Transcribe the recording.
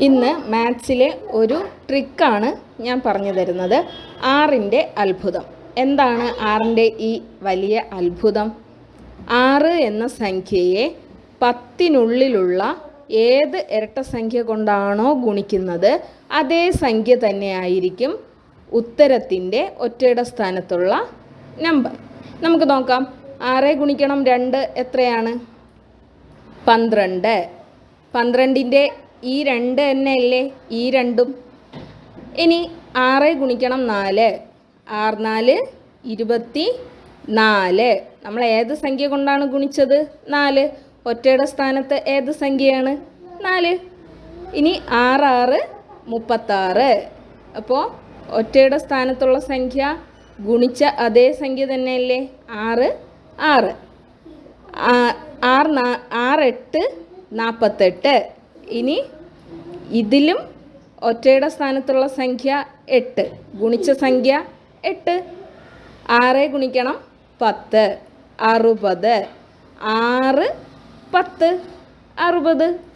ഇന്ന് മാത്സിലെ ഒരു ട്രിക്കാണ് ഞാൻ പറഞ്ഞു തരുന്നത്. ആറിന്റെ അത്ഭുതം. എന്താണ് ആറിന്റെ ഈ വലിയ അത്ഭുതം? ആറ് എന്ന സംഖ്യയെ പത്തിനുള്ളിലുള്ള ഏത് ഇരട്ട സംഖ്യ കൊണ്ടാണോ ഗുണിക്കുന്നത്? അതേ സംഖ്യ തന്നെയായിരിക്കും ഉത്തരത്തിന്റെ ഒറ്റയുടെ സ്ഥാനത്തുള്ള നമ്പർ. നമുക്ക് നോക്കാം. ആറ് ഗുണിക്കണം രണ്ട് എത്രയാണ്? പന്ത്രണ്ട്. പന്ത്രണ്ടിന്റെ ഈ രണ്ട് തന്നെയല്ലേ? ഈ രണ്ടും. ഇനി ആറ് ഗുണിക്കണം നാല്. ആറ് നാല് ഇരുപത്തി നാല്. നമ്മൾ ഏത് സംഖ്യ കൊണ്ടാണ് ഗുണിച്ചത്? നാല്. ഒറ്റയുടെ സ്ഥാനത്ത് ഏത് സംഖ്യയാണ്? നാല്. ഇനി ആറ് ആറ് മുപ്പത്താറ്. അപ്പോൾ ഒറ്റയുടെ സ്ഥാനത്തുള്ള സംഖ്യ ഗുണിച്ച അതേ സംഖ്യ തന്നെയല്ലേ? ആറ് ആറ്. ആറ് നാ- ആറ് എട്ട് നാൽപ്പത്തെട്ട് ഇനി ഇതിലും ഒറ്റയുടെ സ്ഥാനത്തുള്ള സംഖ്യ എട്ട്. ഗുണിച്ച സംഖ്യ എട്ട്. ആറ് ഗുണിക്കണം പത്ത്. അറുപത്. ആറ് പത്ത്. അറുപത്.